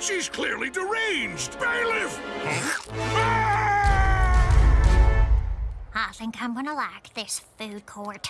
She's clearly deranged! Bailiff! I think I'm gonna like this food court.